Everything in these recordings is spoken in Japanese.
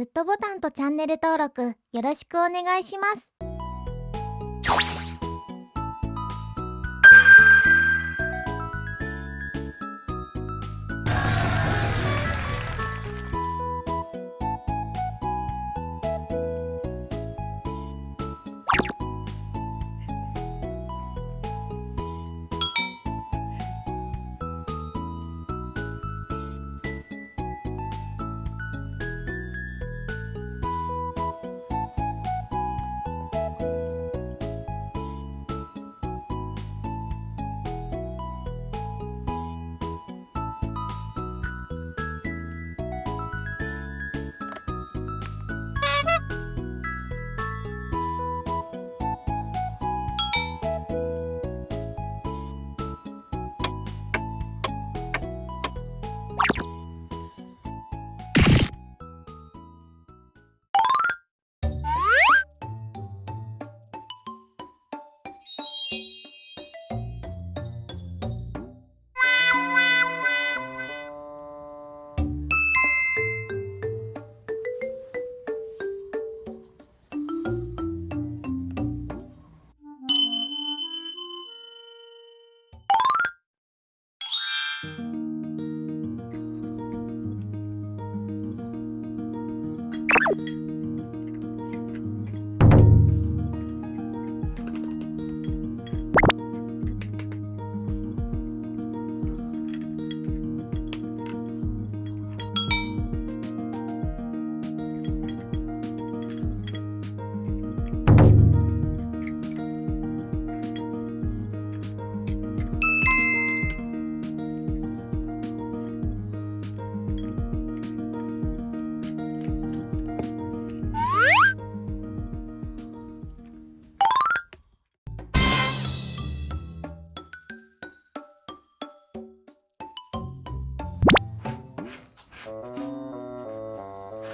グッドボタンとチャンネル登録よろしくお願いします。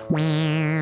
Wow.